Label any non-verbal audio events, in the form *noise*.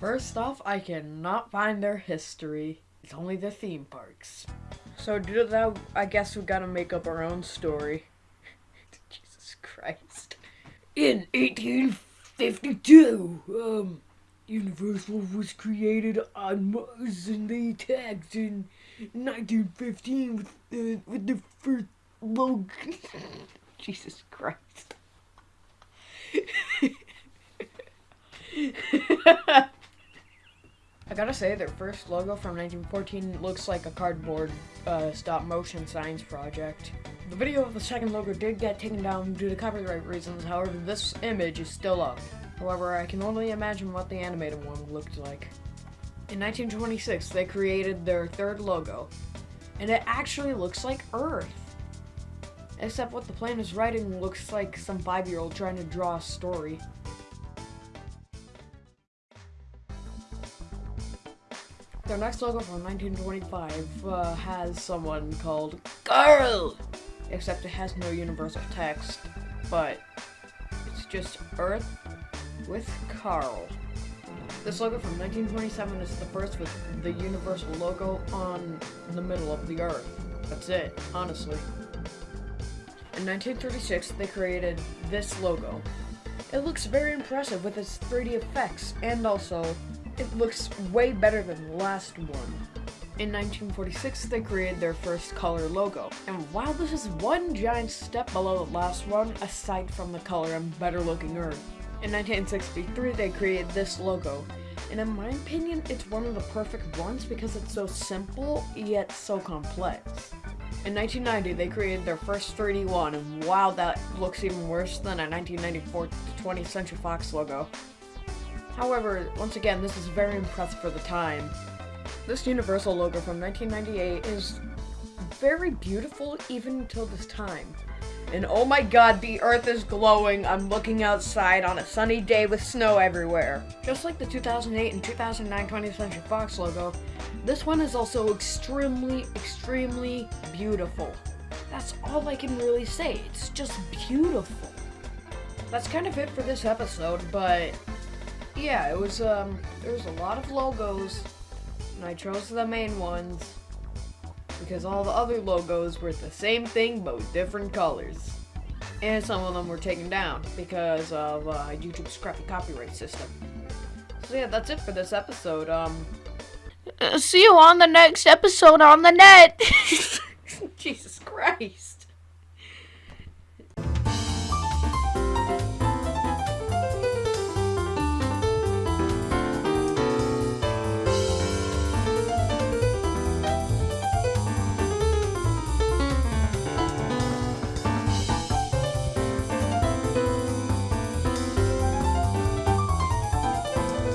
First off, I cannot find their history. It's only the theme parks. So due to that, I guess we gotta make up our own story. *laughs* Jesus Christ. In 1852, um, Universal was created on Mars and they tagged in 1915 with the, with the first logo. *laughs* Jesus Christ. *laughs* I gotta say, their first logo from 1914 looks like a cardboard uh, stop motion science project. The video of the second logo did get taken down due to copyright reasons, however, this image is still up. However, I can only imagine what the animated one looked like. In 1926, they created their third logo, and it actually looks like Earth. Except what the plane is writing looks like some five-year-old trying to draw a story. Their next logo from 1925 uh, has someone called Carl! Except it has no universal text, but it's just Earth with Carl. This logo from 1927 is the first with the universal logo on the middle of the Earth. That's it, honestly. In 1936, they created this logo. It looks very impressive with its 3D effects, and also, it looks way better than the last one. In 1946, they created their first color logo. And while this is one giant step below the last one, aside from the color and better looking Earth. In 1963, they created this logo. And in my opinion, it's one of the perfect ones because it's so simple, yet so complex. In 1990, they created their first 3D one, and wow, that looks even worse than a 1994 20th Century Fox logo. However, once again, this is very impressive for the time. This Universal logo from 1998 is very beautiful even until this time. And oh my god, the earth is glowing. I'm looking outside on a sunny day with snow everywhere. Just like the 2008 and 2009 20th Century Fox logo, this one is also extremely, extremely beautiful. That's all I can really say. It's just beautiful. That's kind of it for this episode, but yeah, it was, um, there was a lot of logos, and I chose the main ones because all the other logos were the same thing but with different colors. And some of them were taken down because of uh, YouTube's crappy copyright system. So yeah, that's it for this episode. Um, Uh, see you on the next episode on the net. *laughs* Jesus Christ.